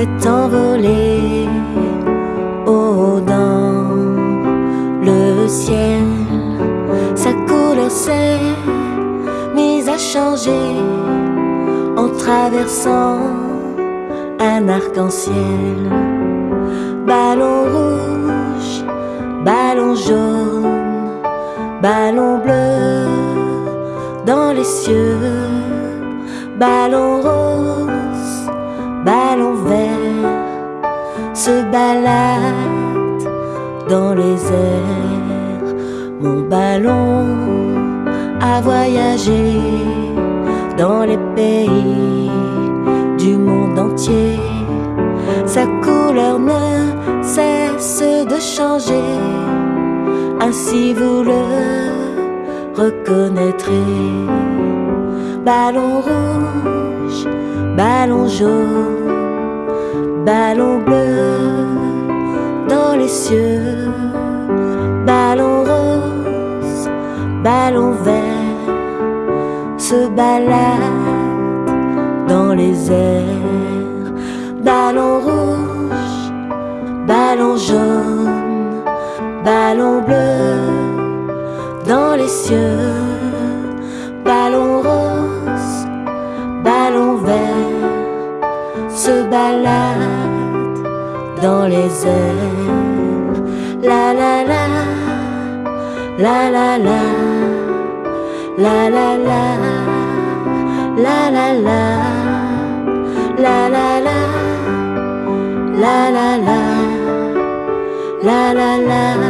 s'est envolé haut dans le ciel. Sa couleur s'est mise à changer en traversant un arc-en-ciel. Ballon rouge, ballon jaune, ballon bleu dans les cieux, ballon rose, dans les airs. Mon ballon a voyagé dans les pays du monde entier. Sa couleur ne cesse de changer, ainsi vous le reconnaîtrez. Ballon rouge, ballon jaune, ballon bleu les cieux, ballon rose, ballon vert se balade dans les airs, ballon rouge, ballon jaune, ballon bleu dans les cieux, ballon rose, ballon vert se balade dans les airs. La la. La, la la. La, la la. La, la la. La, la la. La, la la. La, la la. la.